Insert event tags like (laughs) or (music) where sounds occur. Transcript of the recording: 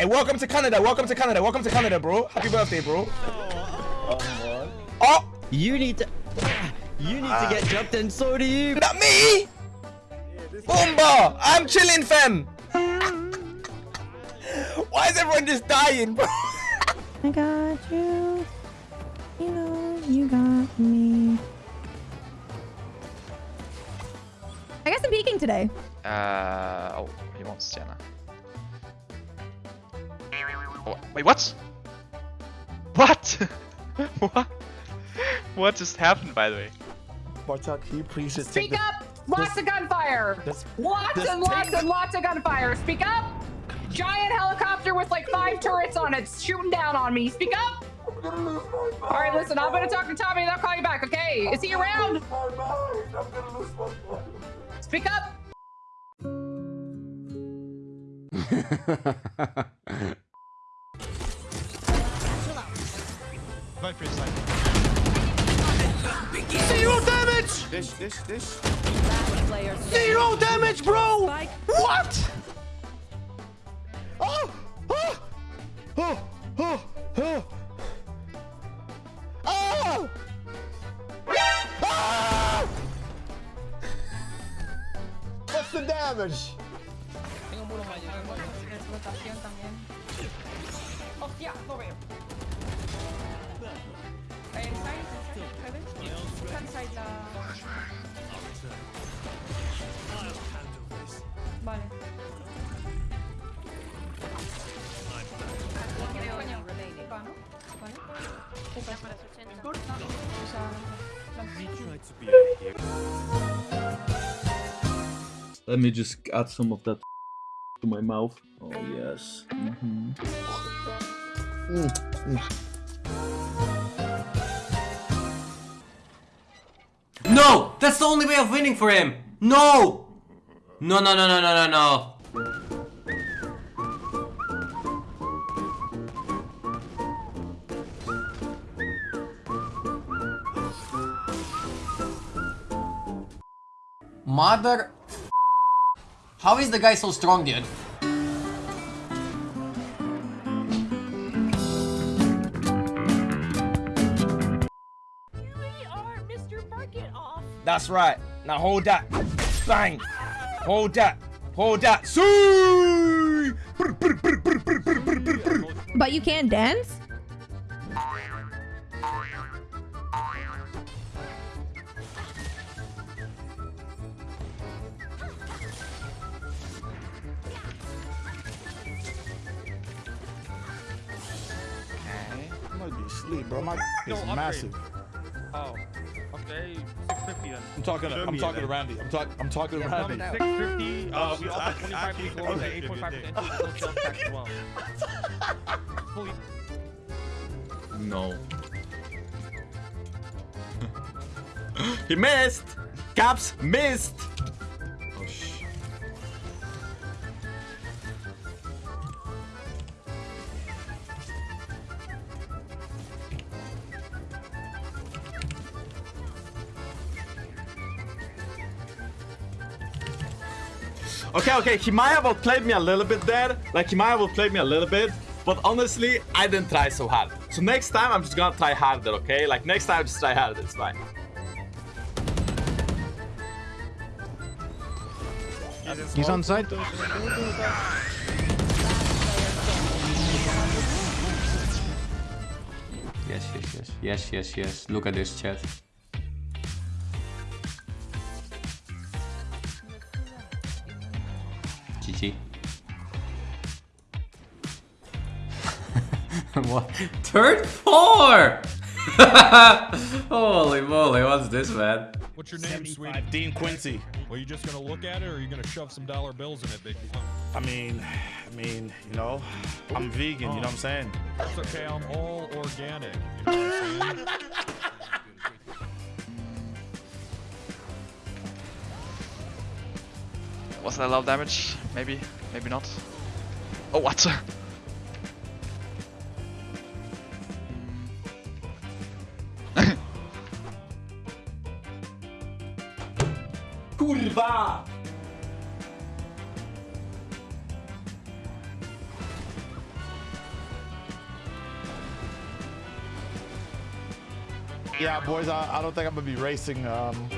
Hey, welcome to Canada. Welcome to Canada. Welcome to Canada, bro. Happy birthday, bro. Oh, You need to. (sighs) You need to get jumped, and so do you. not me. Boomba, I'm chilling, fam. (laughs) Why is everyone just dying, bro? I got you. You know, you got me. I guess I'm peeking today. Uh, oh, he wants Sienna. Oh, wait, what? What? (laughs) what? What just happened, by the way? Bartok, can you please just Speak take up! Lots of gunfire! this- Lots this and lots and lots of gunfire! Speak up! Giant helicopter with like five turrets on it shooting down on me. Speak up! Alright, listen, I'm gonna talk to Tommy and I'll call you back, okay? Is he around? Speak up! (laughs) Zero damage! This, this, this. Zero damage, bro! What? Oh! Oh! Oh! Oh! Oh! Oh! Ah! What's the damage? Hostia, no veo. Vale. Let me just add some of that to my mouth. Oh yes. Mhm. No! That's the only way of winning for him! No! No, no, no, no, no, no, no. Mother... How is the guy so strong, dude? That's right. Now hold that. Bang. Hold that. Hold that. See. But you can't dance? I'm gonna be asleep, bro. My is upgrade. massive. Oh. Okay, 650 then. I'm talking. To, I'm talking to Randy. I'm talking. I'm talking to Randy. 650. Uh, we offer 25 actually, weeks lower than okay. 8.5% no sales tax as well. No. (laughs) he missed! Caps missed! Okay, okay, he might have outplayed me a little bit there. Like, he might have outplayed me a little bit. But honestly, I didn't try so hard. So next time, I'm just gonna try harder, okay? Like, next time, I just try harder, it's fine. He's on site. Yes, yes, yes. Yes, yes, yes. Look at this chat. GG. (laughs) what? Third four! (laughs) Holy moly, what's this, man? What's your name, sweetie? Dean Quincy. Well, you just gonna look at it, or are you gonna shove some dollar bills in it, big? I mean, I mean, you know, I'm vegan. You know what I'm saying? That's okay. I'm all organic. (laughs) You know Was that a lot of damage? Maybe, maybe not. Oh, what? (laughs) Hmm. Kurwa! Yeah, boys, I, I don't think I'm gonna be racing um,